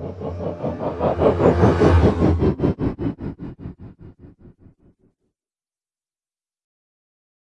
Mm-hmm.